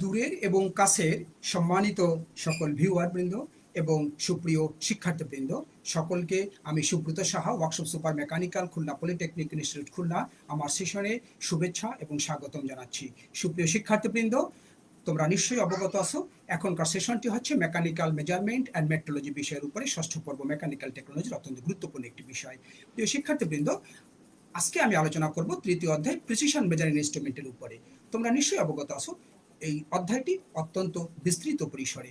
দূরের এবং কাছের সম্মানিত সকল ভিউয়ারবৃন্দ এবং সুপ্রিয় শিক্ষার্থীবৃন্দ, সকলকে আমি Subrata Saha, workshop super mechanical, Khulna polytechnic institute Khulna, আমার সেশনে শুভেচ্ছা এবং স্বাগতম জানাচ্ছি। সুপ্রিয় শিক্ষার্থীবৃন্দ, তোমরা নিশ্চয়ই অবগত আছো, এখনকার সেশনটি হচ্ছে মেকানিক্যাল মেজারমেন্ট অ্যান্ড মেট্রোলজি বিষয়ের উপরে ষষ্ঠ পর্ব মেকানিক্যাল টেকনোলজির অত্যন্ত গুরুত্বপূর্ণ একটি বিষয়। প্রিয় শিক্ষার্থীবৃন্দ, আজকে আমি আলোচনা করব তৃতীয় অধ্যায় প্রিসিশন মেজারিং ইনস্ট্রুমেন্টের উপরে। তোমরা নিশ্চয়ই অবগত আছো এই অধ্যায়টি অত্যন্ত বিস্তৃত পরিসরে।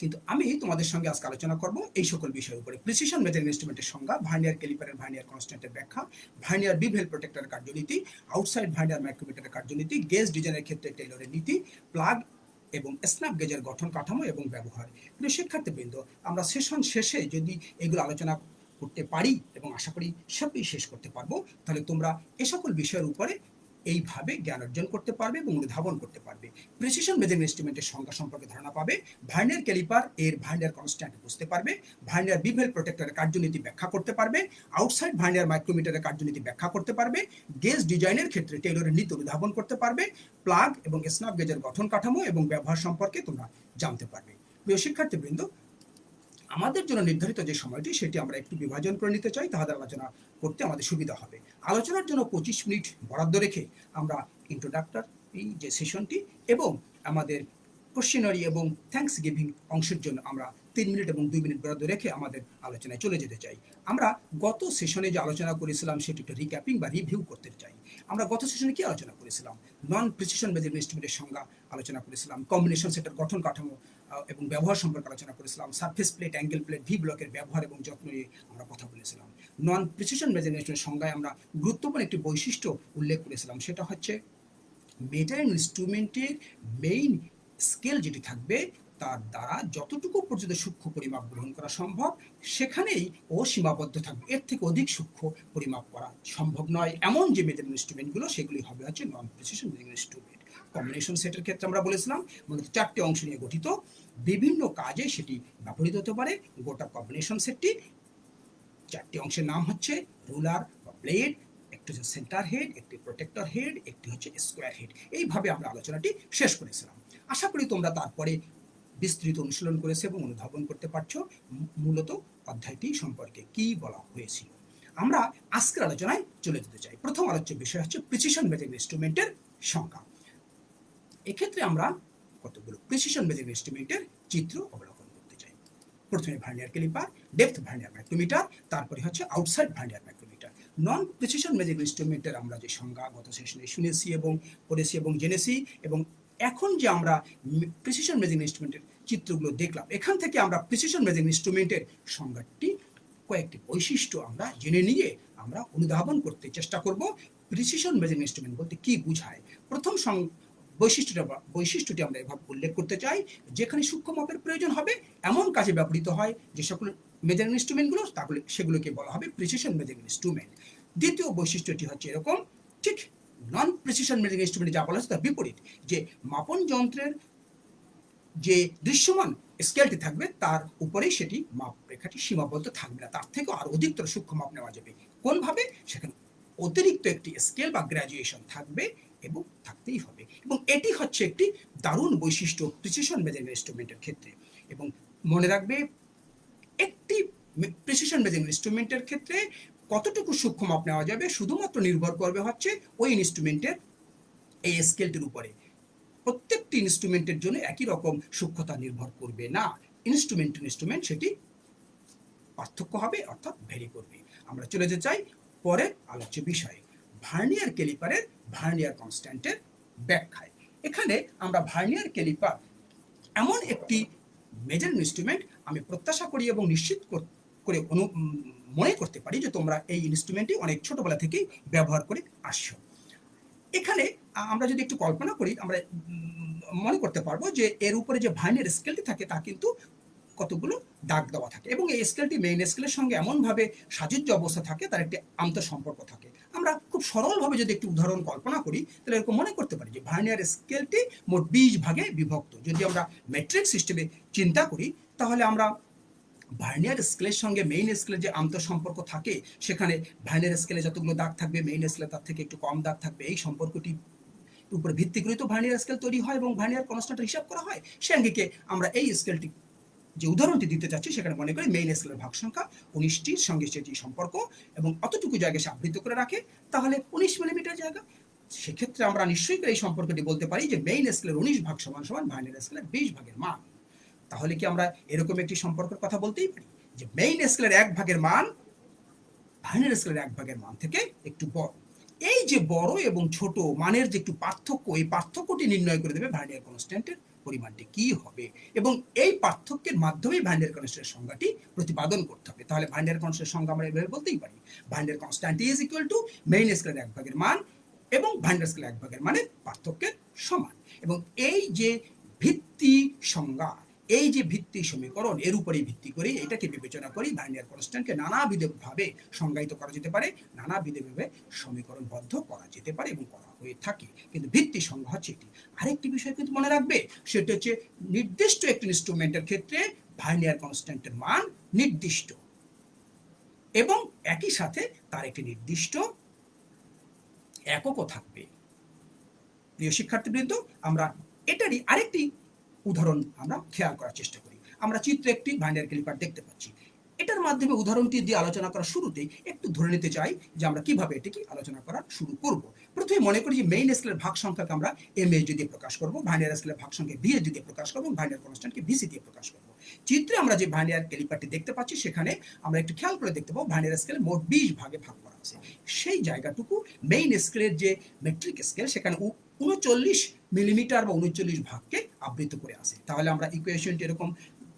কিন্তু আমি তোমাদের সঙ্গে আজকে আলোচনা করব এই সকল বিষয়ের উপরে। প্রিসিশন মেজারিং ইনস্ট্রুমেন্টের সংজ্ঞা ভার্নিয়ার ক্যালিপারের ভার্নিয়ার কনস্ট্যান্টের ব্যাখ্যা ভার্নিয়ার বিভেল প্রোটেক্টরের কার্যনীতি আউটসাইড ভার্নিয়ার মাইক্রোমিটারের কার্যনীতি গেজ ডিজাইনের ক্ষেত্রে টেইলরের নীতি প্লাগ এবং স্ন্যাপ গেজের গঠন কাঠামো এবং ব্যবহার। প্রিয় শিক্ষার্থীবৃন্দ, আমরা সেশন শেষে যদি এগুলো আলোচনা করতে পারি এবং আশা করি সবই শেষ করতে পারব, তাহলে তোমরা এ সকল বিষয়ের উপরে এইভাবে জ্ঞান অর্জন করতে পারবে এবং অনুধাবন করতে পারবে। প্রেসিশন মেজারিং ইনস্ট্রুমেন্টের সংখ্যা সম্পর্কে ধারণা পাবে। ভার্নিয়ার ক্যালিপার এর ভার্নিয়ার কনস্ট্যান্ট বুঝতে পারবে। ভার্নিয়ার বিভেল প্রোটেক্টরের কার্যনীতি ব্যাখ্যা করতে পারবে। আউটসাইড ভার্নিয়ার মাইক্রোমিটারের কার্যনীতি ব্যাখ্যা করতে পারবে। গেজ ডিজাইনের ক্ষেত্রে টেইলরের নীতি অনুধাবন করতে পারবে। প্লাগ এবং স্ন্যাপ গেজের গঠন কাঠামো এবং ব্যবহার সম্পর্কে তোমরা জানতে পারবে। প্রিয় শিক্ষার্থীবৃন্দ আমাদের জন্য নির্ধারিত যে সময়টি, সেটি আমরা একটু বিভাজন করে নিতে চাই, তাহাদের আলোচনা করতে আমাদের সুবিধা হবে। আলোচনার জন্য পঁচিশ মিনিট বরাদ্দ রেখে আমরা ইন্ট্রোডাক্টর এই যে সেশনটি এবং আমাদের কোশ্চেনারি এবং থ্যাঙ্কস গিভিং অংশের জন্য আমরা তিন মিনিট এবং দুই মিনিট বরাদ্দ রেখে আমাদের আলোচনায় চলে যেতে চাই। আমরা গত সেশনে যে আলোচনা করেছিলাম, সেটি একটু রিক্যাপিং বা রিভিউ করতে চাই। আমরা গত সেশনে কি আলোচনা করেছিলাম? নন প্রিসিশন মেজারিং ইনস্ট্রুমেন্টের সংজ্ঞা আলোচনা করেছিলাম। কম্বিনেশন সেটের গঠন কাঠামো এবং ব্যবহার সম্পর্কে আলোচনা করেছিলাম surface plate angle plate V ব্লকের ব্যবহার এবং যত্ন নিয়ে আমরা কথা বলেছিলাম। নন প্রিসিশন মেজারিং ইনস্ট্রুমেন্টের সংজ্ঞায় আমরা গুরুত্বপূর্ণ একটি বৈশিষ্ট্য উল্লেখ করেছিলাম, সেটা হচ্ছে মেজারিং ইনস্ট্রুমেন্টের মেইন স্কেল যেটি থাকবে, তার দ্বারা যতটুকু পর্যন্ত সূক্ষ্ম পরিমাপ গ্রহণ করা সম্ভব, সেখানেই ও সীমাবদ্ধ থাকবে। এর থেকে অধিক সূক্ষ্ম পরিমাপ করা সম্ভব নয়। এমন যে মেজারিং ইনস্ট্রুমেন্টগুলো সেগুলি হবে হচ্ছে non precision measuring instrument combination সেটের ক্ষেত্রে আমরা বলেছিলাম মূলত চারটি অংশ নিয়ে গঠিত। বিভিন্ন কাজে সেটি ব্যবহৃত হতে পারে। গোটা কম্বিনেশন সেটটি চারটি অংশের নাম হচ্ছে রুলার বা ব্লেড একটি হচ্ছে সেন্টার হেড একটি প্রোটেক্টর হেড একটি হচ্ছে স্কোয়ার হেড এইভাবে আমরা আলোচনাটি শেষ করেছিলাম। আশা করি তোমরা তারপরে বিস্তৃত অনুশীলন করেছে এবং অনুধাবন করতে পারছ। মূলত অধ্যায়টি সম্পর্কে কি বলা হয়েছিল। আমরা আজকের আলোচনায় চলে যেতে চাই। প্রথম আলোচ্য বিষয় হচ্ছে প্রিসিশন মেজারিং ইনস্ট্রুমেন্টের সংখ্যা। এক্ষেত্রে আমরা কতগুলো প্রিসিশন মেজারিং ইনস্ট্রুমেন্টের চিত্র অবলোকন করতে চাই। প্রথমে vernier calliper depth vernier micrometer তারপরে হচ্ছে outside vernier micrometer non precision measuring ইনস্ট্রুমেন্টের আমরা যে সংজ্ঞা গত সেশনে শুনেছি এবং পড়েছি এবং জেনেছি এবং এখন যে আমরা প্রিসিশন মেজিং ইনস্ট্রুমেন্টের চিত্রগুলো দেখলাম, এখান থেকে আমরা প্রিসিশন মেজিং ইনস্ট্রুমেন্টের সংজ্ঞাটি, কয়েকটি বৈশিষ্ট্য আমরা জেনে নিয়ে আমরা অনুধাবন করতে চেষ্টা করব প্রিসিশন মেজিং ইনস্ট্রুমেন্ট বলতে কি বুঝায়। প্রথম বৈশিষ্ট্যটা বৈশিষ্ট্যটি আমরা এভাবে উল্লেখ করতে চাই, যেখানে সূক্ষ্ম মাপের প্রয়োজন হবে, এমন কাজে ব্যবহৃত হয় যে সকল মেজারিং ইনস্ট্রুমেন্টগুলো তাহলে সেগুলোকে বলা হবে প্রিসিশন মেজারিং ইনস্ট্রুমেন্ট দ্বিতীয় বৈশিষ্ট্যটি হচ্ছে এরকম, ঠিক নন প্রেসিশন মেজারিং ইনস্ট্রুমেন্ট যা বলা হচ্ছে তার বিপরীত, যে মাপন যন্ত্রের যে দৃশ্যমান স্কেলটি থাকবে, তার উপরেই সেটি মাপ রেখাটি সীমাবদ্ধ থাকবে না। তার থেকে আরও অধিকতর সূক্ষ্ম মাপ নেওয়া যাবে। কোনভাবে? সেখানে অতিরিক্ত একটি স্কেল বা গ্রাজুয়েশন থাকবে এবং থাকতেই হবে। এবং এটি হচ্ছে একটি দারুণ বৈশিষ্ট্য প্রিসিশন মেজারিং ইনস্ট্রুমেন্টের ক্ষেত্রে। এবং মনে রাখবে, একটি প্রিসিশন মেজারিং ইনস্ট্রুমেন্টের ক্ষেত্রে কতটুকু সূক্ষ্ম মাপ নেওয়া যাবে শুধুমাত্র নির্ভর করবে হচ্ছে ওই ইনস্ট্রুমেন্টের এই স্কেলটির উপরে। প্রত্যেকটি ইনস্ট্রুমেন্টের জন্য একই রকম সূক্ষ্মতা নির্ভর করবে না। ইনস্ট্রুমেন্ট ইনস্ট্রুমেন্ট সেটি পার্থক্য হবে, অর্থাৎ ভেরি করবে। আমরা চলে যেতে চাই পরের আলোচ্য বিষয়ে। ভার্নিয়ার ক্যালিপারের ভার্নিয়ার কনস্ট্যান্টের ব্যাখ্যায়। এখানে আমরা ভার্নিয়ার ক্যালিপার এমন একটি মেজার ইনস্ট্রুমেন্ট আমি প্রত্যাশা করি এবং নিশ্চিত করে অনু মনে করতে পারি যে তোমরা এই ইনস্ট্রুমেন্টটি অনেক ছোটবেলা থেকেই ব্যবহার করে আসছো। এখানে আমরা যদি একটু কল্পনা করি, আমরা মনে করতে পারব যে এর উপরে যে ভাইনের স্কেলটি থাকে তা কিন্তু কতগুলো দাগ দেওয়া থাকে এবং এই স্কেলটি মেইন স্কেলের সঙ্গে এমনভাবে সাজুজ্য অবস্থা থাকে, তার একটি আন্তঃ সম্পর্ক থাকে। আমরা খুব সরলভাবে যদি একটি উদাহরণ কল্পনা করি, তাহলে এরকম মনে করতে পারি যে ভার্নিয়ার স্কেলটি মোট বিশ ভাগে বিভক্ত। যদি আমরা মেট্রিক সিস্টেমে চিন্তা করি, তাহলে আমরা ভার্নিয়ার স্কেলের সঙ্গে মেইন স্কেলের যে আন্তঃসম্পর্ক থাকে, সেখানে ভার্নিয়ার স্কেলে যতগুলো দাগ থাকবে মেইন স্কেলে তার থেকে একটু কম দাগ থাকবে। এই সম্পর্কটি উপর ভিত্তি করে তো ভার্নিয়ার স্কেল তৈরি হয় এবং ভার্নিয়ার কনস্ট্যান্ট হিসাব করা হয়। সে আমরা এই স্কেলটি যে উদাহরণটি দিতে চাচ্ছি সেখানে মনে করি মেইন স্কেলের ভাগ সংখ্যা উনিশটির সঙ্গে সেটি সম্পর্ক এবং অতটুকু জায়গায় সে আবৃত করে রাখে, তাহলে উনিশ মিলিমিটার জায়গা। সেক্ষেত্রে আমরা নিশ্চয়ই এই সম্পর্কটি বলতে পারি যে মেইন স্কেলের উনিশ ভাগ সমান সমান ভার্নিয়ার স্কেলের বিশ ভাগের মান। তাহলে কি আমরা এরকম একটি সম্পর্কের কথা বলতেই পারি? যে মেইন স্কেলের এক ভাগের মান ভার্নিয়ার স্কেলের এক ভাগের মান থেকে একটু বড়। এই যে বড় এবং ছোট মানের যে একটু পার্থক্য, এই পার্থক্যটি নির্ণয় করে দেবে ভার্নিয়ার কনস্ট্যান্টের পরিমাণটি কি হবে? এবং এই পার্থক্যের মাধ্যমেই ভ্যান্ডের কনস্ট্যান্টের সংজ্ঞাটি প্রতিপাদন করতে হবে। তাহলে ভ্যান্ডের কনস্ট্যান্টের সংজ্ঞা আমরা এভাবে বলতেই পারি। ভ্যান্ডের constant is equal to main স্কেলের এক ভাগের মান এবং ভ্যান্ডার স্কেলের এক ভাগের মানে পার্থক্যের সমান। এবং এই যে ভিত্তি সংজ্ঞা এই যে ভিত্তি সমীকরণ, এর উপরেই ভিত্তি করে এটাকে বিবেচনা করি ভার্নিয়ার কনস্ট্যান্টকে নানাবিধভাবে সংজ্ঞায়িত করা যেতে পারে, নানাবিধভাবে সমীকরণবদ্ধ করা যেতে পারে এবং করা হয়ে থাকে। কিন্তু ভিত্তি সংজ্ঞা হচ্ছে এটি। আরেকটি বিষয় কিন্তু মনে রাখবে, সেটা হচ্ছে নির্দিষ্ট একটি ইনস্ট্রুমেন্টের ক্ষেত্রে ভার্নিয়ার কনস্ট্যান্টের মান নির্দিষ্ট এবং একই সাথে তার একটি নির্দিষ্ট এককও থাকবে। প্রিয় শিক্ষার্থীবৃন্দ, আমরা এটারই আরেকটি উদাহরণ আমরা খেয়াল করার চেষ্টা করি। আমরা চিত্রে একটি ভাইন্ডার ক্লিপার দেখতে পাচ্ছি। এটার মাধ্যমে উদাহরণটি দিয়ে আলোচনা করার শুরুতেই একটু ধরে নিতে চাই যে আমরা কীভাবে এটিকে আলোচনা করা শুরু করব। প্রথমে মনে করি যে মেইন স্কেলের ভাগ সংখ্যাকে আমরা এম এস দিয়ে প্রকাশ করব ভাইনিয়ার স্কেলের ভাগ সংখ্যা ভি দিয়ে প্রকাশ করব ভাইনিয়ার কনস্ট্যান্টকে ভিসি দিয়ে প্রকাশ করব। চিত্রে আমরা যে ভাইনিয়ার ক্যালিপারটি দেখতে পাচ্ছি, সেখানে আমরা একটু খেয়াল করে দেখতে পাবো ভাইনিয়ার স্কেলে মোট বিশ ভাগে ভাগ করা আছে। সেই জায়গাটুকু মেইন স্কেলের যে মেট্রিক স্কেল সেখানে উনচল্লিশ মিলিমিটার বা উনচল্লিশ ভাগকে আবৃত করে আসে। তাহলে আমরা ইকুয়েশনটি এরকম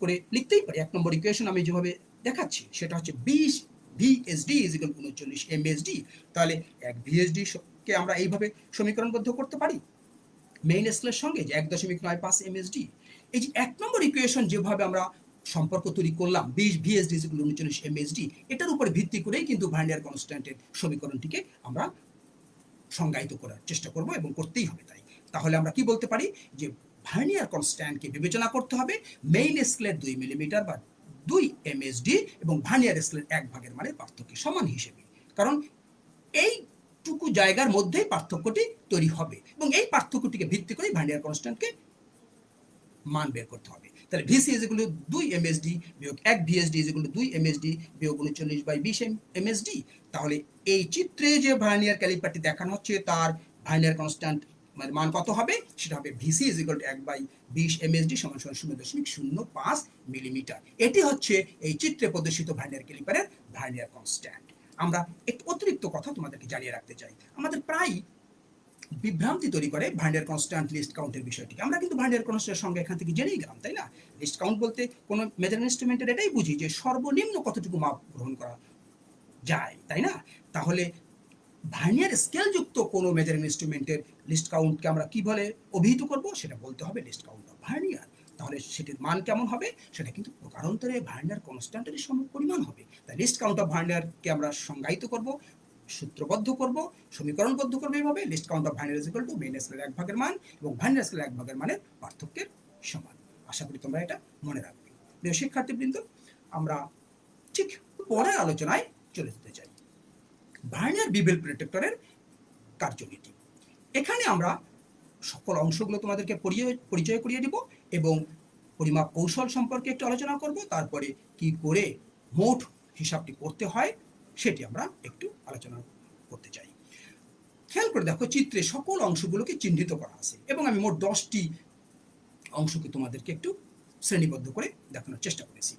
করে লিখতেই পারি। এক নম্বর ইকুয়েশন আমি যেভাবে দেখাচ্ছি, সেটা হচ্ছে বিশ ভিএসডি ইজ উনচল্লিশ এমএসডি তাহলে এক ভিএসডি কে আমরা এইভাবে সমীকরণবদ্ধ করতে পারি? মেইন স্কেলের সঙ্গে যে এক দশমিক নয় পাঁচ এমএসডি এই যে এক নম্বর ইকুয়েশন যেভাবে আমরা সম্পর্ক তৈরি করলাম, বিশ ভিএসডি ইজ উনচল্লিশ এমএসডি এটার উপরে ভিত্তি করেই কিন্তু ভাইন্ডিয়ার কনস্ট্যান্টের সমীকরণটিকে আমরা সংজ্ঞায়িত করার চেষ্টা করব এবং করতেই হবে তাই। তাহলে আমরা কি বলতে পারি? যে ভার্নিয়ার কনস্ট্যান্টকে বিবেচনা করতে হবে। মেইন স্কেলের দুই মিলিমিটার বা দুই এমএসডি এবং ভার্নিয়ার স্কেলের এক ভাগের মানে পার্থক্য সমান হিসেবে। কারণ এইটুকু জায়গার মধ্যেই পার্থক্যটি তৈরি হবে এবং এই পার্থক্যটিকে ভিত্তি করে ভার্নিয়ার কনস্ট্যান্টকে মান বের করতে হবে। তাহলে ভিসি এগুলো দুই এমএসডি বিয়োগ এক ভিএসডি এগুলো দুই এমএসডি বিয়োগ উনচল্লিশ বাই বিশ এমএসডি তাহলে এই চিত্রে যে ভার্নিয়ার ক্যালিপারটি দেখানো হচ্ছে, তার ভার্নিয়ার কনস্ট্যান্ট মানে মান কত হবে? সেটা হবে ভিসি ইজ ইকুয়াল টু এক বাই বিশ এমএসডি সমান সমান শূন্য দশমিক শূন্য পাঁচ মিলিমিটার এটি হচ্ছে এই চিত্রে প্রদর্শিত ভার্নিয়ার ক্যালিপারের ভার্নিয়ার কনস্ট্যান্ট আমরা একটু অতিরিক্ত কথা তোমাদেরকে জানিয়ে রাখতে চাই। আমাদের প্রায় বিভ্রান্তি তৈরি করে ভান্ডার কনস্ট্যান্ট লিস্ট কাউন্টের বিষয়টিকে। আমরা কিন্তু ভান্ডার কনস্ট্যান্টের সঙ্গে এখান থেকে জেনেই গেলাম, তাই না? লিস্ট কাউন্ট বলতে কোনো মেজার ইনস্ট্রুমেন্টের এটাই বুঝি যে সর্বনিম্ন কতটুকু মাপ গ্রহণ করা যায়, তাই না? তাহলে ভার্নিয়ার স্কেলযুক্ত কোনো মেজারিং ইনস্ট্রুমেন্টের লিস্ট কাউন্টকে আমরা কি বলে অভিহিত করব? সেটা বলতে হবে লিস্ট কাউন্ট অফ ভার্নিয়ার তাহলে সেটির মান কেমন হবে? সেটা কিন্তু প্রকারান্তরে ভার্নিয়ার কনস্ট্যান্টের সম পরিমাণ হবে। তাই লিস্ট কাউন্ট অফ ভার্নিয়ারকে আমরা সংজ্ঞায়িত করব, সূত্রবদ্ধ করব, সমীকরণবদ্ধ করব এইভাবে। Least count of vernier equal to main স্কেলের এক ভাগের মান এবং ভাইনার স্কেলের এক ভাগের মানের পার্থক্যের সমান। আশা করি তোমরা এটা মনে রাখবে। প্রিয় শিক্ষার্থীবৃন্দ, আমরা ঠিক পরের আলোচনায় চলে যেতে চাই। ভার্নিয়ার বিবেল প্রোটেক্টরের কার্যনীতি। এখানে আমরা সকল অংশগুলো তোমাদেরকে পরিচয় করিয়ে দিব এবং পরিমাপ কৌশল সম্পর্কে একটু আলোচনা করব, তারপরে কি করে মোট হিসাবটি করতে হয় সেটি আমরা একটু আলোচনা করতে চাই। খেয়াল করে দেখো, চিত্রে সকল অংশগুলোকে চিহ্নিত করা আছে এবং আমি মোট দশটি অংশকে তোমাদেরকে একটু শ্রেণীবদ্ধ করে দেখানোর চেষ্টা করেছি।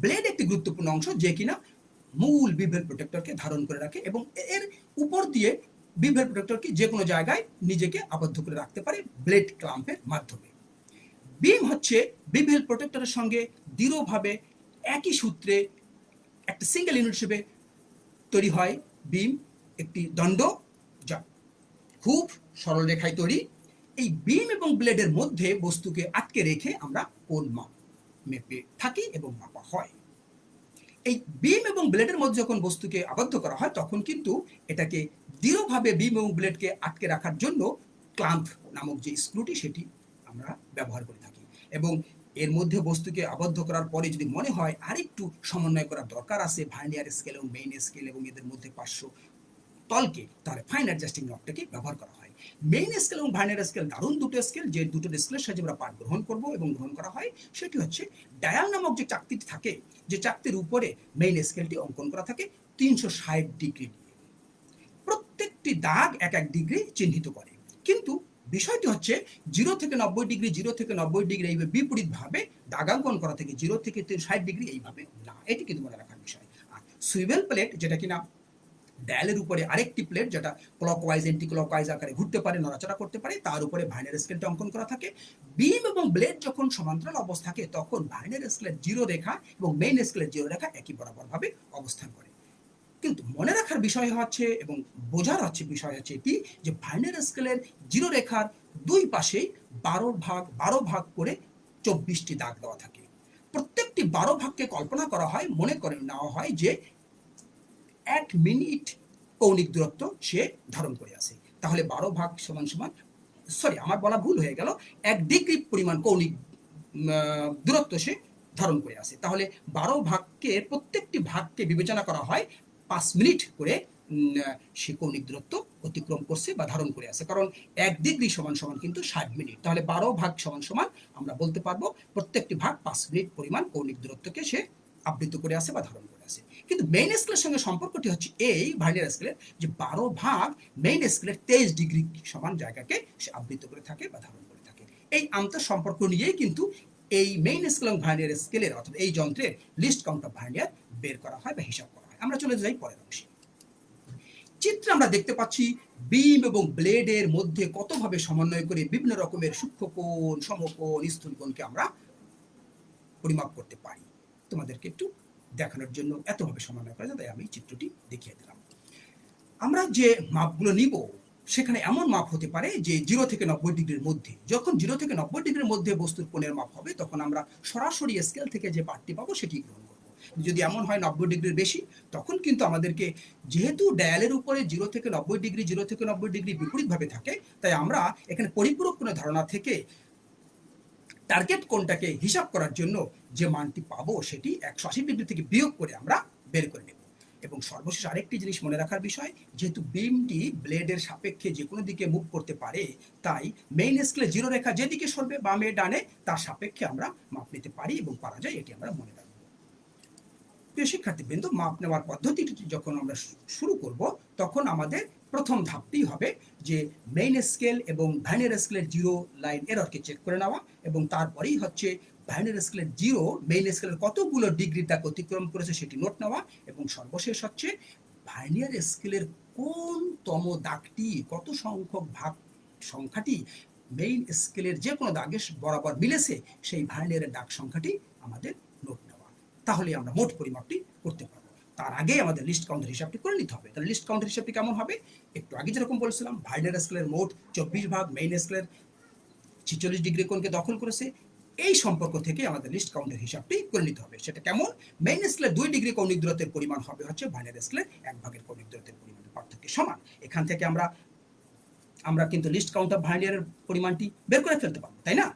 ব্লেড একটি গুরুত্বপূর্ণ অংশ, যে কিনা মূল বিভেল প্রোটেক্টরকে ধারণ করে রাখে এবং এর উপর দিয়ে বিভেল প্রোটেক্টরকে যে কোনো জায়গায় নিজেকে আবদ্ধ করে রাখতে পারে ব্লেড ক্লাম্পের মাধ্যমে। বিম হচ্ছে বিভেল প্রোটেক্টরের সঙ্গে দৃঢ়ভাবে একই সূত্রে একটা সিঙ্গেল ইউনিট হিসেবে তৈরি হয় বিম একটি দণ্ড যা খুব সরল রেখায় তৈরি। এই বিম এবং ব্লেডের মধ্যে বস্তুকে আটকে রেখে আমরা কোন মাপ মেপে থাকি এবং মাপা হয়? এই বিম এবং ব্লেডের মধ্যে যখন বস্তুকে আবদ্ধ করা হয়, তখন কিন্তু এটাকে দৃঢ়ভাবে বিম এবং ব্লেডকে আটকে রাখার জন্য ক্লাম্প নামক যে স্ক্রুটি সেটি আমরা ব্যবহার করে থাকি। এবং এর মধ্যে বস্তুকে আবদ্ধ করার পরে যদি মনে হয় আরেকটু সমন্বয় করার দরকার আছে ভার্নিয়ার স্কেল এবং মেইন স্কেল এবং এদের মধ্যে পাঁচশো তলকে, তাহলে ফাইন অ্যাডজাস্টিং নটটাকে ব্যবহার করা হয়। মেইন স্কেল এবং ভার্নিয়ার স্কেল দারুণ দুটো স্কেল যে দুটো স্কেলের সাহায্যে আমরা পাঠ গ্রহণ করব এবং গ্রহণ করা হয়, সেটি হচ্ছে ডায়াল নামক যে চাকতিটি থাকে, যে চাকতির উপরে মেইন স্কেলটি অঙ্কন করা থাকে, তিনশো ষাট ডিগ্রি প্রত্যেকটি দাগ এক এক ডিগ্রি চিহ্নিত করে। কিন্তু বিষয়টি হচ্ছে, জিরো থেকে নব্বই ডিগ্রি, জিরো থেকে নব্বই ডিগ্রি এইভাবে বিপরীতভাবে দাগাঙ্কন করা থেকে জিরো থেকে ষাট ডিগ্রি এইভাবে না। এটি কিন্তু মনে রাখার বিষয়। আর সুইভেল প্লেট যেটা কিনা ডায়ালের উপরে আরেকটি প্লেট যেটা ক্লকওয়াইজ এন্টি ক্লকওয়াইজ আকারে ঘুরতে পারে, নড়াচড়া করতে পারে, তার উপরে ভাইনার স্কেলটা অঙ্কন করা থাকে। বিম এবং ব্লেড যখন সমান্তরাল অবস্থা থাকে, তখন ভাইনার স্কেলের জিরো রেখা এবং মেইন স্কেলের জিরো রেখা একই বরাবরভাবে অবস্থান করে। কিন্তু মনে রাখার বিষয় হচ্ছে এবং বোঝার হচ্ছে বিষয় হচ্ছে এটি যে ভাইনার স্কেলের জিরো রেখার দুই পাশেই বারো ভাগ বারো ভাগ করে চব্বিশটি দাগ দেওয়া থাকে। প্রত্যেকটি বারো ভাগকে কল্পনা করা হয়, মনে করে নেওয়া হয় যে এক মিনিট কৌণিক দূরত্ব সে ধারণ করে আছে। তাহলে বারো ভাগ সমান সমান সরি আমার বলা ভুল হয়ে গেল। এক ডিগ্রি পরিমাণ কৌণিক দূরত্ব সে ধারণ করে আছে। তাহলে বারো ভাগকে, প্রত্যেকটি ভাগকে বিবেচনা করা হয় পাঁচ মিনিট করে সে কৌণিক দূরত্ব অতিক্রম করছে বা ধারণ করে আছে। কারণ এক ডিগ্রি সমান সমান কিন্তু ষাট মিনিট। তাহলে বারো ভাগ সমান সমান আমরা বলতে পারব প্রত্যেকটি ভাগ পাঁচ মিনিট পরিমাণ কৌণিক দূরত্বকে সে আবৃত করে আছে বা ধারণ আছে। কিন্তু মেইন স্কেলের সঙ্গে সম্পর্কটি হচ্ছে এই ভাইনার স্কেলের যে বারো ভাগ মেইন স্কেলের তেইশ ডিগ্রি সমান জায়গাকে সে আবৃত করে থাকে বা ধারণ করে থাকে। এই আন্তঃ সম্পর্ক নিয়েই কিন্তু এই মেইন স্কেল এবং ভাইনিয়ার স্কেলের অর্থাৎ এই যন্ত্রের লিস্ট কাউন্ট অফ ভাইনিয়ার বের করা হয় বা হিসাব করা হয়। আমরা চলে যাই পরের অংশে। চিত্রে আমরা দেখতে পাচ্ছি বিম এবং ব্লেডের মধ্যে কতভাবে সমন্বয় করে বিভিন্ন রকমের সূক্ষ্ম কোণ, সমকোণ, স্থূল কোণকে আমরা পরিমাপ করতে পারি। তোমাদেরকে একটু দেখানোর জন্য এতভাবে সমন্বয় করা যায় তাই আমি চিত্রটি দেখিয়ে দিলাম। আমরা যে মাপগুলো নিব, সেখানে এমন মাপ হতে পারে যে জিরো থেকে নব্বই ডিগ্রির মধ্যে। যখন জিরো থেকে নব্বই ডিগ্রির মধ্যে বস্তুর কোণের মাপ হবে, তখন আমরা সরাসরি স্কেল থেকে যে পাঠটি পাবো সেটি গ্রহণ করব। যদি এমন হয় নব্বই ডিগ্রির বেশি, তখন কিন্তু আমাদেরকে যেহেতু ডায়ালের উপরে জিরো থেকে নব্বই ডিগ্রি, জিরো থেকে নব্বই ডিগ্রি বিপরীতভাবে থাকে, তাই আমরা এখানে পরিপূরক কোনো ধারণা থেকে টার্গেট কোনটাকে হিসাব করার জন্য যে মানটি পাবো সেটি একশো আশি ডিগ্রি থেকে বিয়োগ করে আমরা বের করে নেব। এবং সর্বশেষ আরেকটি জিনিস মনে রাখার বিষয়, যেহেতু বিমটি ব্লেডের সাপেক্ষে যে কোনো দিকে মুভ করতে পারে, তাই মেইন স্কেলে জিরো রেখা যেদিকে সরবে বামে, ডানে, তার সাপেক্ষে আমরা মাপ নিতে পারি এবং পারা যায়, এটি আমরা মনে রাখব। প্রিয় শিক্ষার্থীবৃন্দ, মাপ নেওয়ার পদ্ধতিটি যখন আমরা শুরু করব, তখন আমাদের প্রথম ধাপটি হবে যে মেইন স্কেল এবং ভাইনের স্কেলের জিরো লাইন এররকে চেক করে নেওয়া এবং তারপরেই হচ্ছে ভাইনের স্কেলের জিরো মেইন স্কেলের কতগুলো ডিগ্রি তাকে অতিক্রম করেছে সেটি নোট নেওয়া এবং সর্বশেষ হচ্ছে ভাইনিয়ার স্কেলের কোনতম দাগটি, কত সংখ্যক ভাগ সংখ্যাটি মেইন স্কেলের যে কোনো দাগে বরাবর মিলেছে সেই ভাইনিয়ারের দাগ সংখ্যাটি আমাদের নোট নেওয়া। তাহলে আমরা মোট পরিমাপটি করতে পারব। তার আগে আমাদের লিস্ট কাউন্টের হিসাবটি করে নিতে হবে। তাহলে লিস্ট কাউন্টের হিসাবটি কেমন হবে? একটু আগে যেরকম বলেছিলাম ভাইনার স্কেলের মোট চব্বিশ ভাগ মেইন স্কেলের ছিচল্লিশ ডিগ্রি কোণকে দখল করেছে। এই সম্পর্ক থেকে আমাদের লিস্ট কাউন্টের হিসাবটি করে নিতে হবে। সেটা কেমন? মেইন স্কেলের দুই ডিগ্রি কৌণিক দূরত্বের পরিমাণ হবে হচ্ছে ভাইনার স্কেলের এক ভাগের কৌণিক দূরত্বের পরিমাণের পার্থক্য সমান। এখান থেকে আমরা আমরা কিন্তু লিস্ট কাউন্ট অফ ভাইনিয়ারের পরিমাণটি বের করে ফেলতে পারব, তাই না?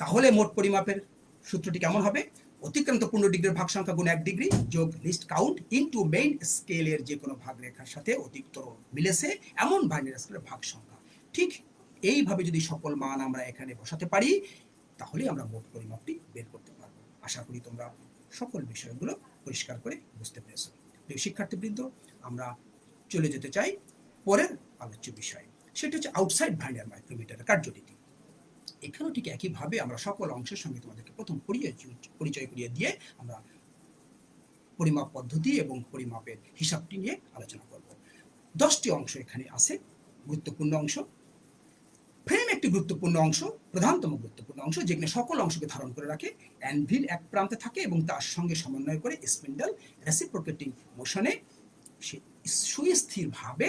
তাহলে মোট পরিমাপের সূত্রটি কেমন হবে? অতিক্রান্ত পূর্ণ ডিগ্রির ভাগ সংখ্যা গুণ এক ডিগ্রি যোগ লিস্ট কাউন্ট ইনটু মেইন স্কেলের যে কোনো ভাগ রেখার সাথে অধিকতর মিলেছে এমন ভাইনিয়ার স্কেলের ভাগ সংখ্যা ঠিক এইভাবে যদি সকল মান আমরা এখানে বসাতে পারি, তাহলে আমরা মোট পরিমাপটি বের করতে পারব। আশা করি তোমরা সকল বিষয়গুলো পরিষ্কার করে বুঝতে পেরেছ। প্রিয় শিক্ষার্থীবৃন্দ, আমরা চলে যেতে চাই পরের আলোচ্য বিষয়। সেটা হচ্ছে আউটসাইড ভাইনার মাইক্রোমিটারের কার্যনীতি। এখানেও ঠিক একইভাবে আমরা সকল অংশের সঙ্গে তোমাদেরকে প্রথম পরিচয় পরিচয় করিয়ে দিয়ে আমরা পরিমাপ পদ্ধতি এবং পরিমাপের হিসাবটি নিয়ে আলোচনা করব। দশটি অংশ এখানে আছে, গুরুত্বপূর্ণ অংশ। ফ্রেম একটি গুরুত্বপূর্ণ অংশ, প্রধানতম গুরুত্বপূর্ণ অংশ, যেখানে সকল অংশকে ধারণ করে রাখে। অ্যানভিল এক প্রান্তে থাকে এবং তার সঙ্গে সমন্বয় করে স্পিন্ডল রেসিপ্রোকেটিং মোশনে সুস্থিরভাবে,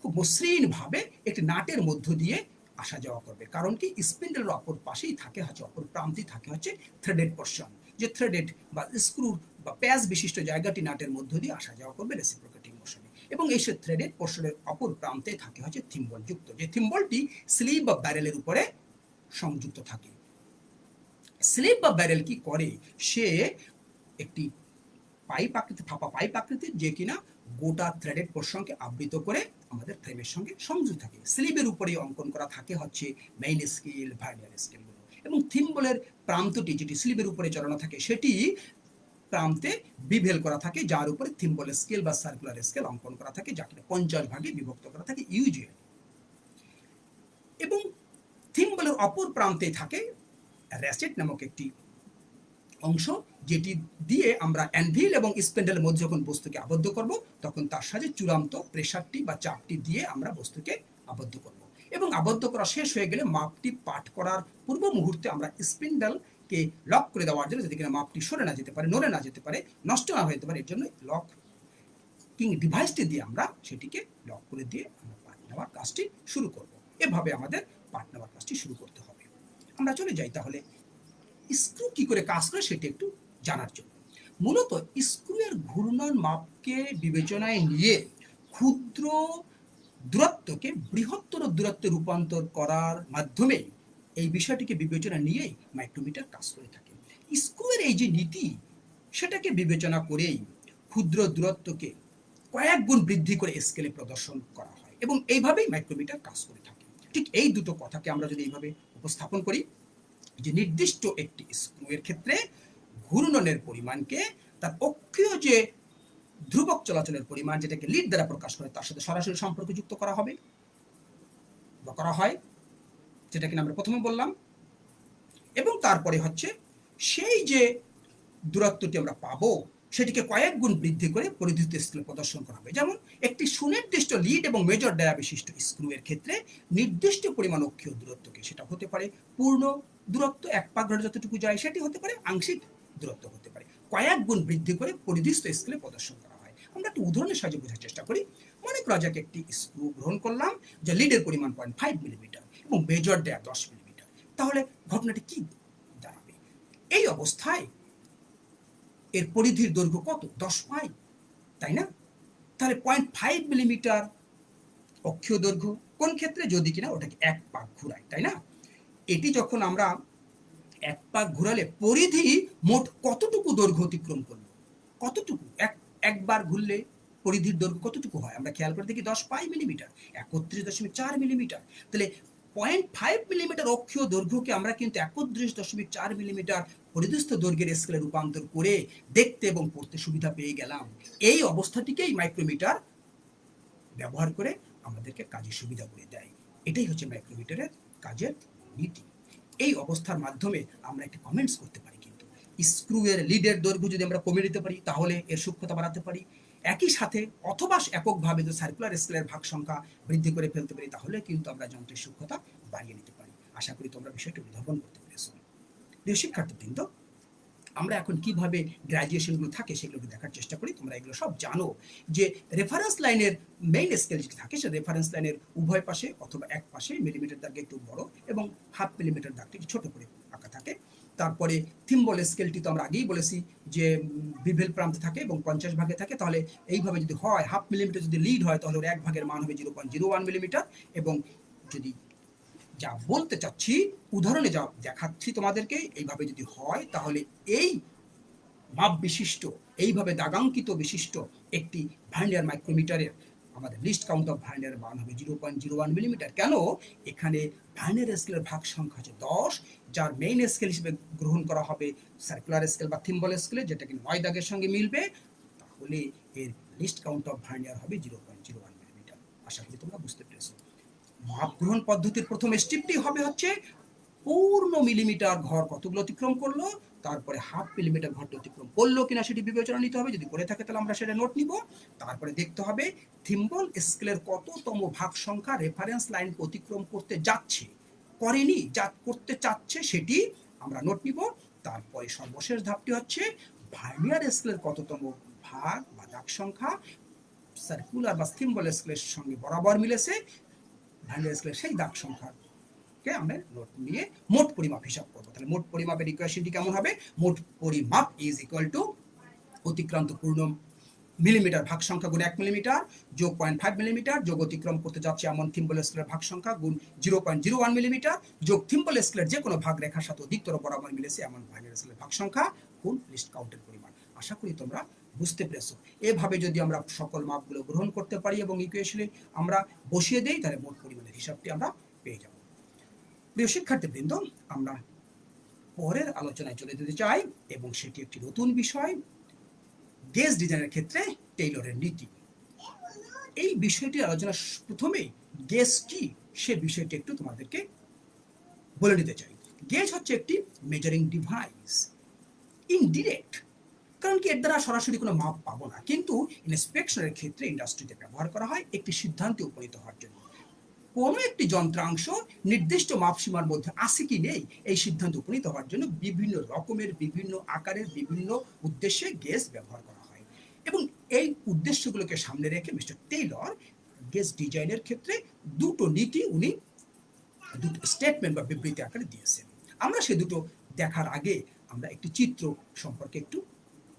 খুব মসৃণভাবে একটি নাটের মধ্য দিয়ে আসা যাওয়া করবে। কারণ কি? স্পিন্ডেলের অপর পাশেই থাকে, হচ্ছে অপর প্রান্তেই থাকে হচ্ছে থ্রেডেড পোর্শন যে থ্রেডেড বা স্ক্রু বা প্যাচ বিশিষ্ট জায়গাটি নাটের মধ্য দিয়ে আসা যাওয়া করবে রেসিপ্রোকেটিং মোশনে এবং এই সে থ্রেডেড পোর্শনের অপর প্রান্তে থাকে হচ্ছে থিম্বল যুক্ত। যে থিম্বলটি স্লিপ বা ব্যারেলের উপরে সংযুক্ত থাকে। স্লিপ বা ব্যারেল কি করে? সে একটি পাইপ আকৃতি, ফাঁপা পাইপ আকৃতির যে কিনা গোটা থ্রেডেড পোর্শনকে আবৃত করে আমাদের ফ্রেমের সঙ্গে সংযুক্ত থাকে। স্লিবের উপরে অঙ্কন করা থাকে হচ্ছে মেইন স্কেল ভার্নিয়ার স্কেলগুলো এবং থিম্বলের প্রান্তটি যেটি স্লিবের উপরে চড়ানো থাকে, সেটি প্রান্তে বিভেল করা থাকে, যার উপরে থিম্বল স্কেল বা সার্কুলার স্কেল অঙ্কন করা থাকে, যাকে পঞ্চাশ ভাগে বিভক্ত করা থাকে ইউজুয়াল এবং থিম্বলের অপর প্রান্তে থাকে র্যাসেট নামক একটি অংশ যেটি দিয়ে আমরা অ্যানভিল এবং স্পেন্ডেলের মধ্যে যখন বস্তুকে আবদ্ধ করব, তখন তার সাথে চূড়ান্ত প্রেশারটি বা চাপটি দিয়ে আমরা বস্তুকে আবদ্ধ করব। এবং আবদ্ধ করা শেষ হয়ে গেলে মাপটি পাঠ করার পূর্ব মুহূর্তে আমরা স্পিন্ডেলকে লক করে দেওয়ার জন্য যদি কিনা মাপটি সরে না যেতে পারে, নড়ে না যেতে পারে, নষ্ট না হতে পারে, এর জন্য লক কিং ডিভাইসটি দিয়ে আমরা সেটিকে লক করে দিয়ে আমরা পাঠ নেওয়ার কাজটি শুরু করব। এভাবে আমাদের পাঠ নেওয়ার কাজটি শুরু করতে হবে। আমরা চলে যাই তাহলে। স্ক্রু কি করে কাজ করে সেটি একটু জানার জন্য। মূলত স্ক্রুয়ের ঘূর্ণন মাপকে বিবেচনায় নিয়ে ক্ষুদ্র দূরত্বকে বৃহত্তর দূরত্বে রূপান্তর করার মাধ্যমে এই বিষয়টিকে বিবেচনা নিয়েই মাইক্রোমিটার কাজ করে থাকে। স্ক্রুয়ের এই যে নীতি, সেটাকে বিবেচনা করেই ক্ষুদ্র দূরত্বকে কয়েক গুণ বৃদ্ধি করে স্কেলে প্রদর্শন করা হয় এবং এইভাবেই মাইক্রোমিটার কাজ করে থাকে। ঠিক এই দুটো কথাকে আমরা যদি এইভাবে উপস্থাপন করি যে নির্দিষ্ট একটি স্ক্রুয়ের ক্ষেত্রে ঘূর্ণনের পরিমাণকে, তার অক্ষীয় যে ধ্রুবক চলাচলের পরিমাণ যেটাকে লিড দ্বারা প্রকাশ করে, তার সাথে সরাসরি সম্পর্ক যুক্ত করা হবে বা করা হয় যেটা কিনা আমরা প্রথমে বললাম। এবং তারপরে হচ্ছে সেই যে দূরত্বটি আমরা পাবো, সেটিকে কয়েক গুণ বৃদ্ধি করে পরিধিত স্কেলে প্রদর্শন করা হবে। যেমন একটি সুনির্দিষ্ট লিড এবং মেজর ডায়া বিশিষ্ট স্ক্রু এর ক্ষেত্রে নির্দিষ্ট পরিমাণ অক্ষীয় দূরত্বকে সেটা হতে পারে পূর্ণ দূরত্ব, এক পাক ঘরে যতটুকু যায়, সেটি হতে পারে আংশিক দূরত্ব হতে পারে। কয়েক গুণ বৃদ্ধি করে পরিধিস্থ স্কেলে প্রদর্শন করা হয়। আমরা একটি উদাহরণের সাহায্যে বোঝার চেষ্টা করি। মনে করা যাক একটি স্ক্রু গ্রহণ করলাম, যে লিডের পরিমাণ পয়েন্ট ফাইভ মিলিমিটার এবং মেজর দেয়া দশ মিলিমিটার তাহলে ঘটনাটি কি দাঁড়াবে? এই অবস্থায় এর পরিধির দৈর্ঘ্য কত? দশ পাই, তাই না? তাহলে পয়েন্ট ফাইভ মিলিমিটার অক্ষীয় দৈর্ঘ্য কোন ক্ষেত্রে? যদি কিনা ওটাকে এক পাক ঘুরায়, তাই না? এটি যখন আমরা এক পাক ঘুরালে পরিধি মোট কতটুকু দৈর্ঘ্য অতিক্রম করল? কতটুকু? এক, একবার ঘুরলে পরিধির দৈর্ঘ্য কতটুকু হয়? আমরা খেয়াল করে দেখি দশ পাই মিলিমিটার একত্রিশ দশমিক চার মিলিমিটার তাহলে পয়েন্ট ফাইভ মিলিমিটার অক্ষীয় দৈর্ঘ্যকে আমরা কিন্তু একত্রিশ দশমিক চার মিলিমিটার পরিদস্থ দৈর্ঘ্যের স্কেলে রূপান্তর করে দেখতে এবং পড়তে সুবিধা পেয়ে গেলাম। এই অবস্থাটিকেই মাইক্রোমিটার ব্যবহার করে আমাদেরকে কাজের সুবিধা করে দেয়। এটাই হচ্ছে মাইক্রোমিটারের কাজের নীতি। এই অবস্থার মাধ্যমে আমরা একটি কমেন্টস করতে পারি কিন্তু। স্ক্রুয়ের লিডের দৈর্ঘ্য যদি আমরা কমিয়ে দিতে পারি, তাহলে এর সূক্ষ্মতা বাড়াতে পারি। একই সাথে অথবা এককভাবে যদি সার্কুলার স্কেলের ভাগ সংখ্যা বৃদ্ধি করে ফেলতে পারি, তাহলে কিন্তু আমরা যন্ত্রের সূক্ষ্মতা বাড়িয়ে নিতে পারি। আশা করি তোমরা বিষয়টি উদ্ভাবন করতে পেরেছ। প্রিয় শিক্ষার্থীবৃন্দ আমরা এখন কীভাবে গ্র্যাজুয়েশনগুলো থাকে সেগুলোকে দেখার চেষ্টা করি, তোমরা এগুলো সব জানো যে রেফারেন্স লাইনের মেইন স্কেল যেটি থাকে সে রেফারেন্স লাইনের উভয় পাশে অথবা এক পাশে মিলিমিটার দাগে একটু বড় এবং হাফ মিলিমিটার দাগটি ছোট করে আঁকা থাকে। তারপরে থিম্বল স্কেলটি তো আমরা আগেই বলেছি যে বিভেল প্রান্তে থাকে এবং পঞ্চাশ ভাগে থাকে, তাহলে এইভাবে যদি হয় হাফ মিলিমিটার যদি লিড হয়, তাহলে ওর এক ভাগের মান হবে zero point zero one millimetre এবং যদি যা বলতে চাচ্ছি, উদাহরণে যা দেখাচ্ছি তোমাদেরকে, এইভাবে যদি হয়, তাহলে এই মাপ বিশিষ্ট, এইভাবে দাগাঙ্কিত বিশিষ্ট একটি ভাইন্ডার মাইক্রোমিটারের, আমাদের লিস্ট কাউন্ট অফ ভাইন্ডারের মান হবে zero point zero one millimetre. কেন? এখানে ভাইন্ডার স্কেলের ভাগ সংখ্যা হচ্ছে দশ, যার মেইন স্কেল হিসেবে গ্রহণ করা হবে সার্কুলার স্কেল বা থিম্বল স্কেলে যেটা কি নয় দাগের সঙ্গে মিলবে। তাহলে এর লিস্ট কাউন্ট অফ ভাইন্ডার হবে zero point zero one millimetre. আশা করি তোমরা বুঝতে পেরেছ। মাপ গ্রহণ পদ্ধতির প্রথম স্টেপটি হবে হচ্ছে পূর্ণ মিলিমিটার ঘর কতগুলো অতিক্রম করল? তারপরে হাফ মিলিমিটার ঘরটা অতিক্রম করল কিনা সেটি বিবেচনা নিতে হবে। যদি করে থাকে তাহলে আমরা সেটা নোট নিব। তারপরে দেখতে হবে থিম্বল স্কেলের কততম ভাগ সংখ্যা রেফারেন্স লাইন অতিক্রম করতে যাচ্ছে, করেনি, যা করতে চাচ্ছে সেটি আমরা নোট নিব। তারপরে সর্বশেষ ধাপটি হচ্ছে ভার্নিয়ার স্কেলের কততম ভাগ বা দাগ সংখ্যা সার্কুলার বা থিম্বল স্কেলের সঙ্গে বরাবর মিলেছে। ভার্নিয়ার স্কেলের সেই দাগ সংখ্যা কে আমরা নোট নিয়ে মোট পরিমাপ হিসাব করব। তাহলে মোট পরিমাপের ইকুয়েশনটি কেমন হবে? মোট পরিমাপ ইজ ইকুয়াল টু অতিক্রান্ত পূর্ণ মিলিমিটার ভাগ সংখ্যা গুণ এক মিলিমিটার যোগ পয়েন্ট ফাইভ মিলিমিটার যোগ অতিক্রম করতে যাচ্ছে এমন থিম্বল স্কেলের ভাগ সংখ্যা গুণ zero point zero one millimetre যোগ থিম্বল স্কেলের যে কোনো ভাগ রেখার সাথে অধিকতর বরাবর মিলেছে এমন ভাগের স্কেলের ভাগ সংখ্যা গুণ লিস্ট কাউন্টের পরিমাণ। আশা করি তোমরা বুঝতে পেরেছ। এভাবে যদি আমরা সকল মাপগুলো গ্রহণ করতে পারি এবং ইকুয়েশনে আমরা বসিয়ে দেই, তাহলে মোট পরিমাণের হিসাবটি আমরা পেয়ে যাব। প্রিয় শিক্ষার্থীবৃন্দ, আমরা পরের আলোচনায় চলে যেতে চাই এবং সেটি একটি নতুন বিষয় গেজ ডিজাইনের ক্ষেত্রে টেইলরের নীতি। এই বিষয়টি আলোচনা প্রথমেই গেজ কি, সে বিষয়টি একটু তোমাদেরকে বলে নিতে চাই। গেজ হচ্ছে একটি মেজারিং ডিভাইস ইনডিরেক্ট কারণ কি এর দ্বারা সরাসরি কোনো মাপ পাবো না। কিন্তু ইন্সপেকশনের ক্ষেত্রে ইন্ডাস্ট্রিতে ব্যবহার করা হয় একটি সিদ্ধান্তে উপনীত হওয়ার জন্য। কোনো একটি যন্ত্রাংশ নির্দিষ্ট মাপসীমার মধ্যে আছে কি নেই, এই সিদ্ধান্ত উপনীত হওয়ার জন্য বিভিন্ন রকমের, বিভিন্ন আকারের, বিভিন্ন উদ্দেশ্যে গেজ ব্যবহার করা হয়। এবং এই উদ্দেশ্যগুলোকে সামনে রেখে মিস্টার টেইলর গেজ ডিজাইনের ক্ষেত্রে দুটো নীতি উনি দুটো স্টেটমেন্ট বা বিবৃতি আকারে দিয়েছেন। আমরা সে দুটো দেখার আগে আমরা একটি চিত্র সম্পর্কে একটু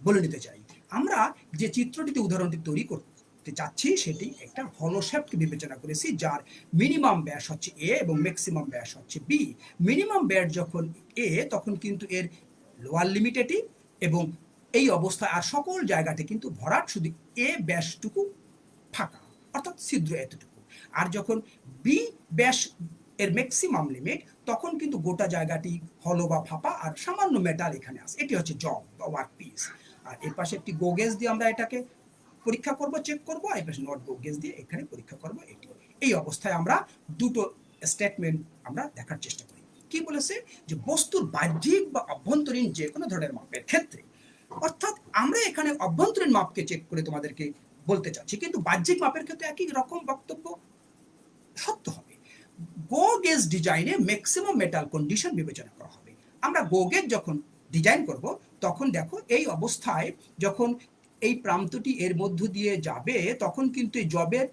বলে নিতে চাই। আমরা যে চিত্রটিতে উদাহরণটি তৈরি করতে চাচ্ছি, সেটি একটা হলোশ্যাপকে বিবেচনা করেছি, যার মিনিমাম ব্যাস হচ্ছে এ এবং ম্যাক্সিমাম ব্যাস হচ্ছে বি মিনিমাম ব্যাস যখন এ তখন কিন্তু এর লোয়ার লিমিটেডই এবং এই অবস্থায় আর সকল জায়গাতে কিন্তু ভরাট শুধু এ ব্যাসটুকু ফাঁকা, অর্থাৎ ছিদ্র এতটুকু। আর যখন বি ব্যাস এর ম্যাক্সিমাম লিমিট তখন কিন্তু গোটা জায়গাটি হলো বা ফাঁপা আর সামান্য মেটাল এখানে আসে এটি হচ্ছে জব বা ওয়ার্ক পিস আর এর পাশে একটি গোগেজ দিয়ে আমরা এটাকে পরীক্ষা করব চেক করব, আর এর পাশে নট গোগেজ দিয়ে এখানে পরীক্ষা করব এটি। এই অবস্থায় আমরা দুটো স্টেটমেন্ট আমরা দেখার চেষ্টা করি। কি বলেছে? যে বস্তুর বাহ্যিক বা অভ্যন্তরীণ যে কোনো ধরনের মাপের ক্ষেত্রে। অর্থাৎ আমরা এখানে অভ্যন্তরীণ মাপকে চেক করে তোমাদেরকে বলতে চাচ্ছি, কিন্তু বাহ্যিক মাপের ক্ষেত্রে একই রকম বক্তব্য সত্য হবে। গো গেজ ডিজাইনে ম্যাক্সিমাম মেটাল কন্ডিশন বিবেচনা করা হবে। আমরা গো গেজ যখন ডিজাইন করব, তখন দেখো এই অবস্থায় যখন এই প্রান্তটি এর মধ্য দিয়ে যাবে, তখন কিন্তু এই জবের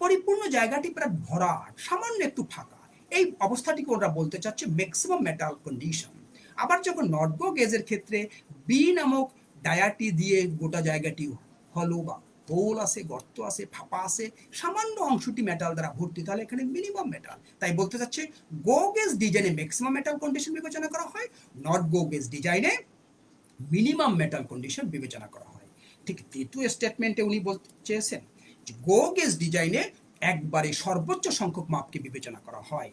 পরিপূর্ণ জায়গাটি প্রায় ভরাট, সামান্য একটু ফাঁকা। এই অবস্থাটিকে ওরা বলতে চাচ্ছে ম্যাক্সিমাম মেটাল কন্ডিশন আবার যখন নট গো গেজের ক্ষেত্রে বি নামক ডায়াটি দিয়ে গোটা জায়গাটি হলো বা হোল আছে, গর্ত আছে, ফাঁপা আছে, সামান্য অংশটি মেটাল দ্বারা ভর্তি, তাহলে এখানে মিনিমাম মেটাল তাই বলতে চাচ্ছে গো গেজ ডিজাইনে ম্যাক্সিমাম মেটাল কন্ডিশন বিবেচনা করা হয় নট গো গেজ ডিজাইনে মিনিমাম মেটাল কন্ডিশন বিবেচনা করা হয়। ঠিক দ্বিতীয় স্টেটমেন্টে উনি বলতে চেয়েছেন যে গো গেজ ডিজাইনে একবারে সর্বোচ্চ সংখ্যক মাপকে বিবেচনা করা হয়,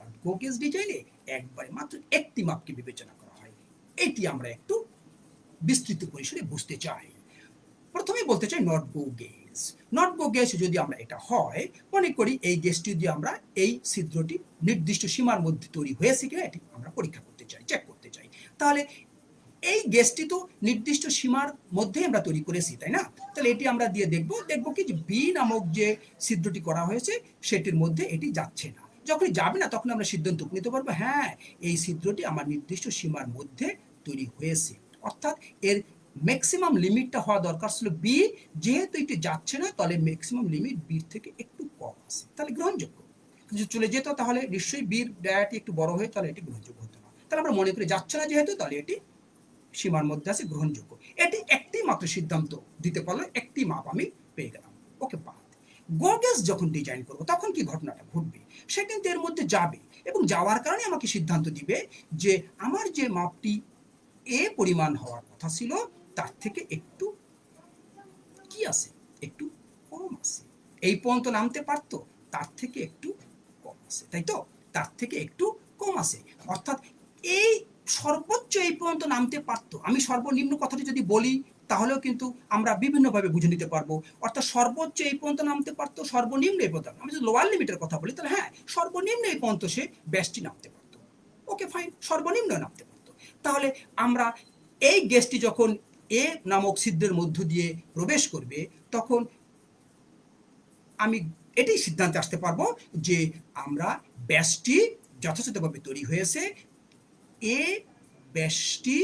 আর গো গেজ ডিজাইনে একবারে মাত্র একটি মাপকে বিবেচনা করা হয়। এটি আমরা একটু বিস্তৃত পরিসরে বুঝতে চাই। প্রথমে বলতে চাই not go gauge not go যদি আমরা এটা হয়, মনে করি এই গেজটি যদি আমরা এই ছিদ্রটি নির্দিষ্ট সীমার মধ্যে তৈরি হয়েছে কিনা, এটি আমরা পরীক্ষা করতে চাই চেক করতে চাই। তাহলে এই গ্যাসটি তো নির্দিষ্ট সীমার মধ্যে আমরা তৈরি করেছি, তাই না? তাহলে এটি আমরা দিয়ে দেখব দেখব কি যে বি নামক যে ছিদ্রটি করা হয়েছে, সেটির মধ্যে এটি যাচ্ছে না। যখন যাবে না, তখন আমরা সিদ্ধান্ত নিতে পারব হ্যাঁ এই ছিদ্রটি আমার নির্দিষ্ট সীমার মধ্যে তৈরি হয়েছে। অর্থাৎ এর ম্যাক্সিমাম লিমিটটা হওয়া দরকার ছিল বি যেহেতু এটি যাচ্ছে না, তাহলে ম্যাক্সিমাম লিমিট বির থেকে একটু কম আছে। তাহলে গ্রহণযোগ্য। যদি চলে যেত, তাহলে নিশ্চয়ই বির ডায়াটি একটু বড় হয়ে, তাহলে এটি গ্রহণযোগ্য হতো না। তাহলে আমরা মনে করি যাচ্ছে না যেহেতু, তাহলে এটি সীমার মধ্যে আছে, গ্রহণযোগ্য। এটি একটি মাত্র সিদ্ধান্ত দিতে পারলে একটি মাপ আমি পেয়ে গেলাম। ওকে বাদ। গোগেস যখন ডিজাইন করব, তখন কি ঘটনাটা ঘটবে? সে কিন্তু এর মধ্যে যাবে এবং যাওয়ার কারণে আমাকে সিদ্ধান্ত দিবে যে আমার যে মাপটি এ পরিমাণ হওয়ার কথা ছিল তার থেকে একটু কি আছে? একটু কম আছে। এই পর্যন্ত নামতে পারতো, তার থেকে একটু কম আছে, তাই তো? তার থেকে একটু কম আছে। অর্থাৎ এই সর্বোচ্চ এই পর্যন্ত নামতে পারতো। আমি সর্বনিম্ন কথাটি যদি বলি, তাহলেও কিন্তু আমরা বিভিন্নভাবে বুঝে নিতে পারব। অর্থাৎ সর্বোচ্চ এই পর্যন্ত নামতে পারতো, সর্বনিম্ন এই পর্যন্ত, আমি যদি লোয়ার লিমিটের কথা বলি, তাহলে হ্যাঁ সর্বনিম্ন এই পর্যন্ত সে ব্যাসটি নামতে পারতো। ওকে ফাইন সর্বনিম্ন নামতে পারতো। তাহলে আমরা এই গ্যাসটি যখন এ নামক সিদ্ধের মধ্য দিয়ে প্রবেশ করবে, তখন আমি এটাই সিদ্ধান্তে আসতে পারব যে আমরা ব্যাসটি যথাযথভাবে তৈরি হয়েছে। এ ব্যাসটি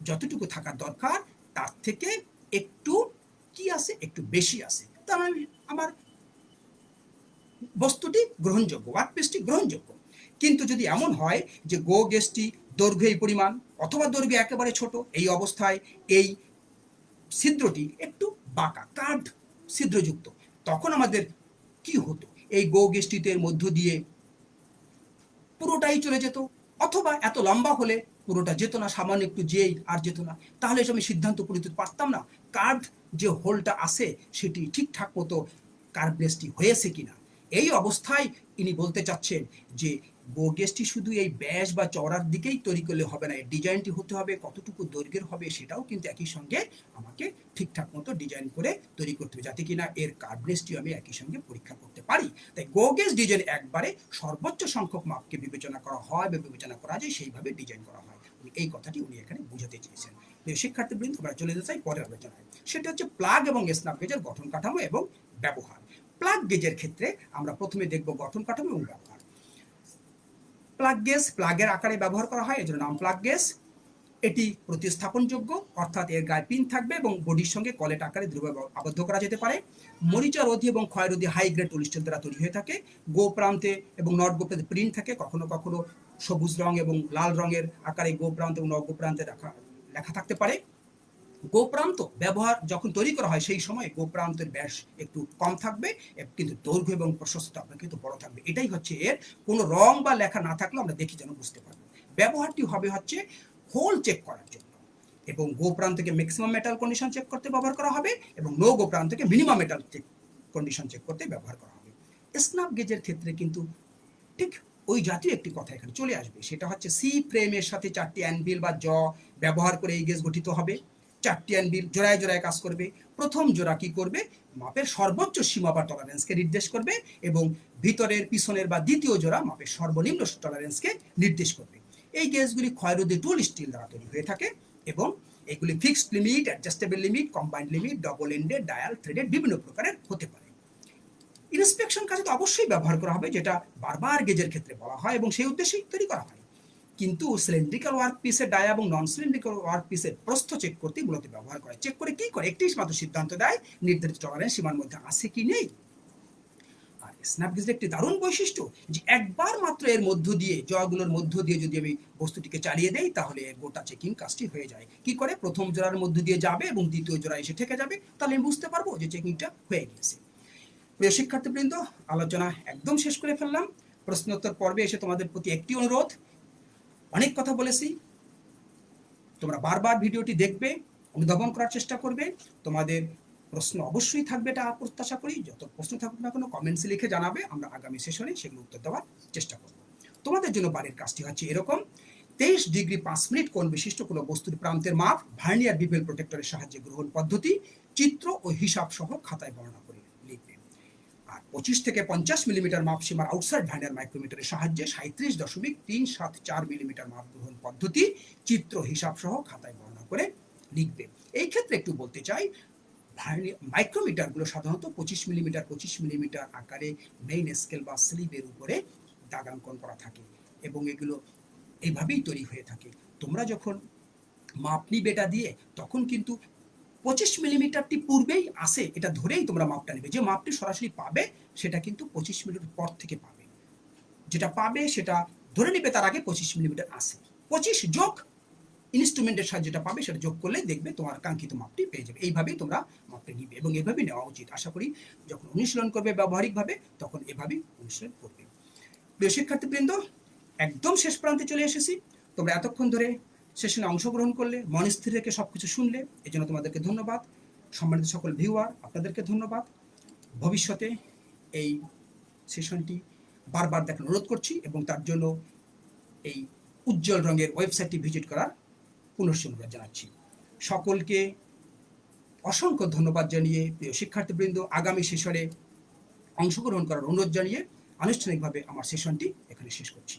যতটুকু থাকার দরকার, তার থেকে একটু কি আছে, একটু বেশি আছে। তার মানে আমার বস্তুটি গ্রহণযোগ্য, ওয়ার্কপিসটি গ্রহণযোগ্য। কিন্তু যদি এমন হয় যে গো গেসটি দৈর্ঘ্য এই পরিমাণ অথবা দৈর্ঘ্য একেবারে ছোট, এই অবস্থায় এই ছিদ্রটি একটু বাঁকা, কার্ড ছিদ্রযুক্ত। তখন আমাদের কি হতো? এই গো গেস্টিতে মধ্য দিয়ে পুরোটাই চলে যেত, অথবা এত লম্বা হলে পুরোটা যেত না, সামান্য একটু যেই আর যেত না। তাহলে আমি সিদ্ধান্ত হতে পারতাম না কার্ভ যে হোলটা আছে সেটি ঠিকঠাক মতো কার্ভনেসটি হয়েছে কিনা। এই অবস্থায় ইনি বলতে চাচ্ছেন যে বোগেসটি শুধু এই ব্যাস বা চওড়ার দিকেই তৈরি করলে হবে না এর ডিজাইনটি হতে হবে, কতটুকু দৈর্ঘ্যের হবে সেটাও কিন্তু একই সঙ্গে আমাকে ঠিকঠাক মতো ডিজাইন করে তৈরি করতে হবে, যাতে কিনা এর কার্ভনেসটি আমি একই সঙ্গে পরীক্ষা করতে পারি। তাই গোগেস ডিজাইন একবারে সর্বোচ্চ সংখ্যক মাপকে বিবেচনা করা হয় বা বিবেচনা করা যায়, সেইভাবে ডিজাইন করা হয়। এই কথাটি উনি এখানে বুঝাতে চেয়েছেন। শিক্ষার্থীবৃন্দ, আমরা চলে যেতে চাই পরের আলোচনায়। সেটা হচ্ছে প্লাগ এবং স্ন্যাপ গেজের গঠন কাঠামো এবং ব্যবহার। প্লাগ গেজের ক্ষেত্রে আমরা প্রথমে দেখব গঠন কাঠামো এবং ব্যবহার। প্লাগ গেজ প্লাগের আকারে ব্যবহার করা হয়, এজন্য নাম প্লাগ গেজ এটি প্রতিস্থাপনযোগ্য, অর্থাৎ এর গায়ে পিন থাকবে এবং বডির সঙ্গে কলেট আকারে দ্রুব আবদ্ধ করা যেতে পারে। মরিচা রোধী এবং ক্ষয়রোধী হাই গ্রেড পলিস্টার দ্বারা তৈরি হয়ে থাকে। গো প্রান্তে এবং নট গো প্রান্তে প্রিন্ট থাকে, কখনো কখনো সবুজ রং এবং লাল রঙের আকারে গো প্রান্ত এবং নট গো প্রান্তে লেখা লেখা থাকতে পারে। গোপ্রান্ত ব্যবহার যখন তৈরি করা হয়, সেই সময় গোপ্রান্তের ব্যাস একটু কম থাকবে কিন্তু দৈর্ঘ্য এবং প্রশস্ত আপনার কিন্তু বড় থাকবে। এটাই হচ্ছে এর কোনো রং বা লেখা না থাকলে আমরা দেখি যেন বুঝতে পারব। ব্যবহারটি হবে হচ্ছে হোল চেক করার জন্য এবং গো প্রান্তকে ম্যাক্সিমাম মেটাল কন্ডিশন চেক করতে ব্যবহার করা হবে এবং নো গো প্রান্তকে minimum metal check condition check করতে ব্যবহার করা হবে। স্ন্যাপ গেজের ক্ষেত্রে কিন্তু ঠিক ওই জাতীয় একটি কথা এখানে চলে আসবে। সেটা হচ্ছে সি ফ্রেমের সাথে চারটি অ্যানবিল বা জ ব্যবহার করে এই গেজ গঠিত হবে। চারটি অ্যানবিল জোড়ায় জোড়ায় কাজ করবে। প্রথম জোড়া কি করবে? মাপের সর্বোচ্চ সীমা বা টলারেন্সকে নির্দেশ করবে এবং ভিতরের, পিছনের বা দ্বিতীয় জোড়া মাপের সর্বনিম্ন টলারেন্সকে নির্দেশ করবে। এই গেজগুলি ক্ষয়রোধী টুল স্টিল দ্বারা তৈরি হয়ে থাকে এবং এগুলি fixed limit adjustable limit combined limit double ended dial threaded বিভিন্ন প্রকারের হতে পারে। ইন্সপেকশন কাজে তো অবশ্যই ব্যবহার করা হবে, যেটা বারবার গেজের ক্ষেত্রে বলা হয় এবং সেই উদ্দেশ্যেই তৈরি করা হয়। কিন্তু সিলিন্ড্রিক্যাল ওয়ার্ক পিসের ডায়া এবং নন সিলিন্ড্রিক্যাল ওয়ার্ক পিসের প্রস্থ চেক করতে মূলত ব্যবহার করে। চেক করে কি করে? একটি মাত্র সিদ্ধান্ত দেয়, নির্ধারিত টলারেন্স সীমার মধ্যে আছে কি নেই? আর স্ন্যাপগেজের একটি দারুণ বৈশিষ্ট্য যে একবার মাত্র এর মধ্য দিয়ে, জয়গুলোর মধ্য দিয়ে যদি আমি বস্তুটিকে চালিয়ে দেই, তাহলে গোটা চেকিং কাজটি হয়ে যায়। কি করে? প্রথম জোড়ার মধ্য দিয়ে যাবে এবং দ্বিতীয় জোড়া এসে ঠেকে যাবে। তাহলে আমি বুঝতে পারব যে চেকিংটা হয়ে গিয়েছে। প্রিয় শিক্ষার্থীবৃন্দ, আলোচনা একদম শেষ করে ফেললাম। প্রশ্নোত্তর পর্বে এসে তোমাদের প্রতি একটি অনুরোধ। অনেক কথা বলেছি। তোমরা বারবার ভিডিওটি দেখবে, অনুধাবন করার চেষ্টা করবে। তোমাদের প্রশ্ন অবশ্যই থাকবে, এটা প্রত্যাশা করি। যত প্রশ্ন থাকুক না কোনো কমেন্টসে লিখে জানাবে। আমরা আগামী সেশনে সেগুলো উত্তর দেওয়ার চেষ্টা করব। তোমাদের জন্য বাড়ির কাজটি হচ্ছে এরকম। তেইশ ডিগ্রি পাঁচ মিনিট কোন বিশিষ্ট কোনো বস্তুর প্রান্তের মাপ, ভার্নিয়ার বিপেল প্রোটেক্টরের সাহায্যে গ্রহণ পদ্ধতি, চিত্র ও হিসাব সহ খাতায় বর্ণনা। পঁচিশ থেকে পঞ্চাশ মিলিমিটার মাপ সীমার আউটসাইড ভাইনার মাইক্রোমিটারের সাহায্যে সাঁত্রিশ দশমিক তিন সাত চার মিলিমিটার মাপ গ্রহণ পদ্ধতি চিত্র হিসাব সহ খাতায় বর্ণনা করে লিখবে। এই ক্ষেত্রে একটু বলতে চাই মাইক্রোমিটারগুলো সাধারণত পঁচিশ মিলিমিটার পঁচিশ মিলিমিটার আকারে মেইন স্কেল বা স্লিভের উপরে দাগাঙ্কন করা থাকে এবং এগুলো এইভাবেই তৈরি হয়ে থাকে। তোমরা যখন মাপ নিবে এটা দিয়ে, তখন কিন্তু পঁচিশ মিলিমিটারটি পূর্বেই আসে এটা ধরেই তোমরা মাপটা নেবে। যে মাপটি সরাসরি পাবে, সেটা কিন্তু পঁচিশ মিলিমিটার পর থেকে পাবে। যেটা পাবে, সেটা ধরে নেবে তার আগে পঁচিশ মিলিমিটার আসে পঁচিশ যোগ ইনস্ট্রুমেন্টের সাহায্যে যেটা পাবে, সেটা যোগ করলে দেখবে তোমার কাঙ্ক্ষিত মাপটি পেয়ে যাবে। এইভাবেই তোমরা মাপটা নিবে এবং এভাবেই নেওয়া উচিত। আশা করি যখন অনুশীলন করবে ব্যবহারিকভাবে, তখন এভাবেই অনুশীলন করবে। প্রিয় শিক্ষার্থীবৃন্দ, একদম শেষ প্রান্তে চলে এসেছি। তোমরা এতক্ষণ ধরে সেশনে অংশগ্রহণ করলে, মন স্থির রেখে সব কিছু শুনলে এই জন্য তোমাদেরকে ধন্যবাদ। সম্মানিত সকল ভিউয়ার, আপনাদেরকে ধন্যবাদ। ভবিষ্যতে এই সেশনটি বারবার দেখার অনুরোধ করছি এবং তার জন্য এই উজ্জ্বল রঙের ওয়েবসাইটটি ভিজিট করার অনুরোধ জানাচ্ছি। সকলকে অসংখ্য ধন্যবাদ জানিয়ে প্রিয় শিক্ষার্থীবৃন্দ, আগামী সেশনে অংশগ্রহণ করার অনুরোধ জানিয়ে আনুষ্ঠানিকভাবে আমার সেশনটি এখানে শেষ করছি।